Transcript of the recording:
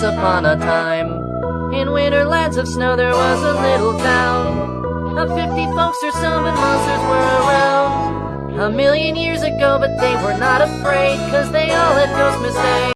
Once upon a time, in winter lands of Snow, there was a little town of 50 folks or so, and monsters were around. A million years ago, but they were not afraid, cause they all had ghost mistakes.